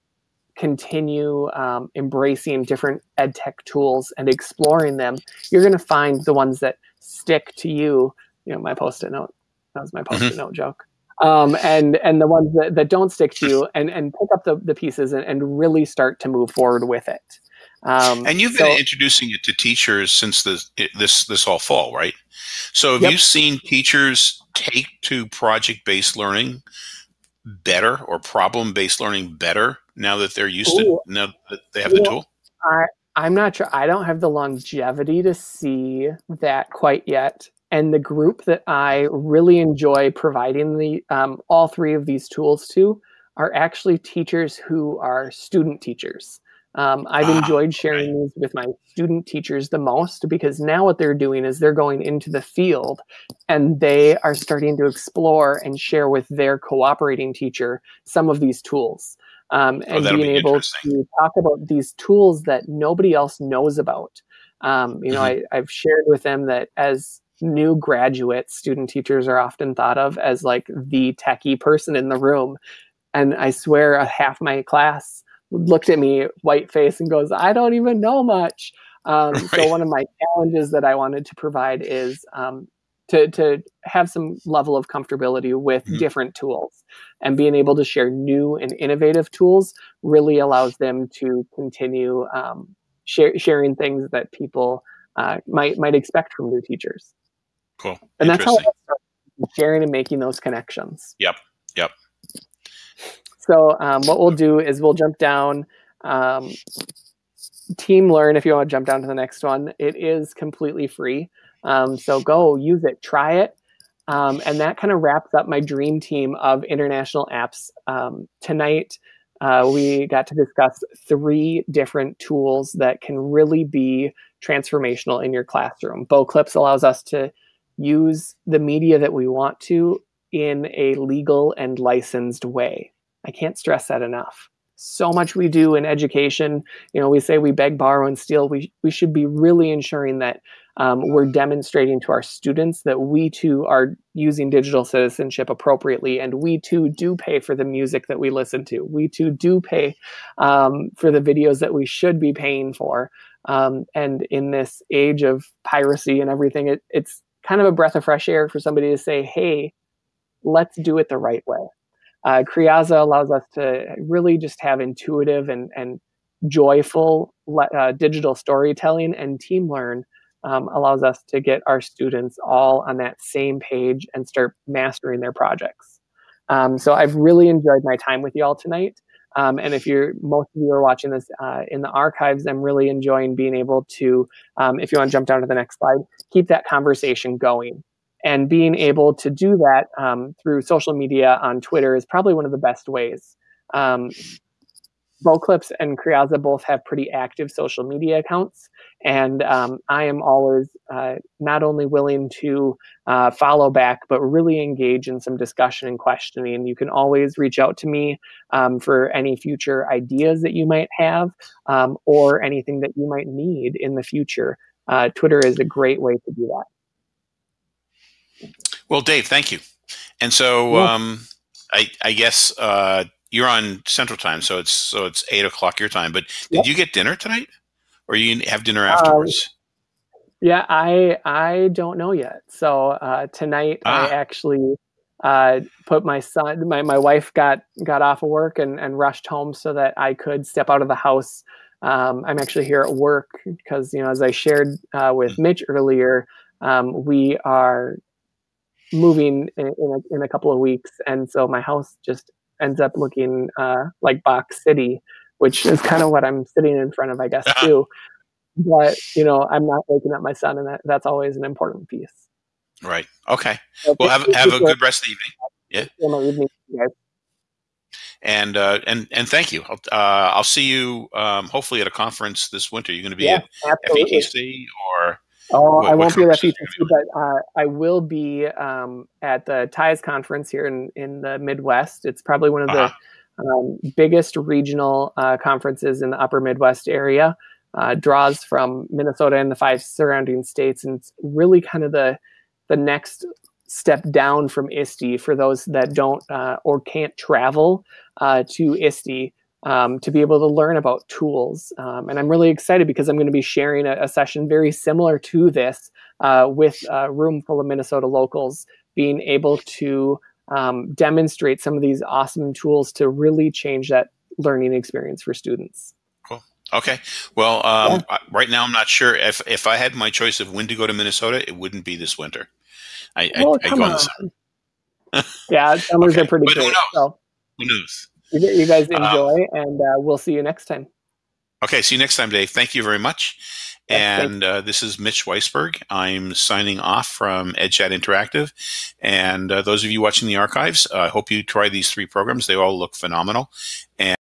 continue um, embracing different ed tech tools and exploring them, you're going to find the ones that stick to you. You know, my post-it note that was my post-it mm-hmm. note joke. Um, and and the ones that, that don't stick to you and, and pick up the, the pieces and, and really start to move forward with it. Um, and you've been so, introducing it to teachers since this this this all fall, right? So have yep. you seen teachers take to project-based learning better or problem-based learning better now that they're used Ooh, to now that they have the tool? I I'm not sure. I don't have the longevity to see that quite yet and the group that I really enjoy providing the um, all three of these tools to are actually teachers who are student teachers. Um, I've ah, enjoyed sharing these with my student teachers the most because now what they're doing is they're going into the field and they are starting to explore and share with their cooperating teacher some of these tools. Um, oh, and oh, being be able to talk about these tools that nobody else knows about. Um, you know, mm-hmm. I, I've shared with them that as new graduate student teachers are often thought of as like the techie person in the room. And I swear a half my class looked at me white face and goes, I don't even know much. Um, (laughs) right. So one of my challenges that I wanted to provide is um, to, to have some level of comfortability with mm-hmm. different tools and being able to share new and innovative tools really allows them to continue um, share, sharing things that people uh, might might expect from new teachers. Cool. And that's how sharing and making those connections. Yep. Yep. So um, what we'll do is we'll jump down. Um, TeamLearn, if you want to jump down to the next one, it is completely free. Um, so go use it, try it. Um, and that kind of wraps up my dream team of international apps. Um, tonight, uh, we got to discuss three different tools that can really be transformational in your classroom. Boclips allows us to use the media that we want to in a legal and licensed way. I can't stress that enough so much we do in education. You know, we say we beg, borrow, and steal. We we should be really ensuring that um, we're demonstrating to our students that we too are using digital citizenship appropriately, and we too do pay for the music that we listen to. We too do pay um, for the videos that we should be paying for. Um, and in this age of piracy and everything, it, it's kind of a breath of fresh air for somebody to say, "Hey, let's do it the right way." Uh, Creaza allows us to really just have intuitive and, and joyful uh, digital storytelling, and TeamLearn um, allows us to get our students all on that same page and start mastering their projects. Um, so I've really enjoyed my time with you all tonight. Um, and if you're most of you are watching this uh, in the archives, I'm really enjoying being able to, um, if you want to jump down to the next slide, keep that conversation going and being able to do that um, through social media on Twitter is probably one of the best ways. Boclips and Creaza both have pretty active social media accounts, and um, I am always uh, not only willing to uh, follow back, but really engage in some discussion and questioning. You can always reach out to me um, for any future ideas that you might have um, or anything that you might need in the future. Uh, Twitter is a great way to do that. Well, Dave, thank you. And so, yeah. um, I, I, guess uh, you're on Central Time, so it's so it's eight o'clock your time. But did yep. you get dinner tonight, or you have dinner um, afterwards? yeah, I I don't know yet. So uh, tonight ah. I actually uh, put my son, my, my wife got got off of work and, and rushed home so that I could step out of the house. Um, I'm actually here at work because you know as I shared uh, with mm. Mitch earlier, um, we are moving in, in, a, in, a, couple of weeks, and so my house just ends up looking uh, like Box City, which is kind of what I'm sitting in front of, I guess, too. But you know, I'm not waking up my son, and that, that's always an important piece. Right. Okay. So well, have have a good rest of the evening. Yeah. Evening, and uh, and and thank you. I'll, uh, I'll see you um, hopefully at a conference this winter. You're going to be yeah, at absolutely. FETC or Oh, what, I won't be at FETC, but uh, I will be um, at the TIES conference here in, in the Midwest. It's probably one of uh-huh. the um, biggest regional uh, conferences in the upper Midwest area. Uh, draws from Minnesota and the five surrounding states, and it's really kind of the the next step down from ISTE for those that don't uh, or can't travel uh, to ISTE um, to be able to learn about tools. Um, and I'm really excited because I'm going to be sharing a, a session very similar to this uh, with a room full of Minnesota locals being able to um, demonstrate some of these awesome tools to really change that learning experience for students. Cool. Okay. Well, um, yeah. right now I'm not sure if if I had my choice of when to go to Minnesota, it wouldn't be this winter. I, well, I, I go on. the summer. yeah, summers okay. are pretty but great. Who knows? So. Who knows? You, guys um, enjoy, um, and uh, we'll see you next time. Okay, see you next time, Dave. Thank you very much. Yes, and uh, this is Mitch Weisberg. I'm signing off from EdChat Interactive. And uh, those of you watching the archives, I hope you try these three programs. They all look phenomenal. And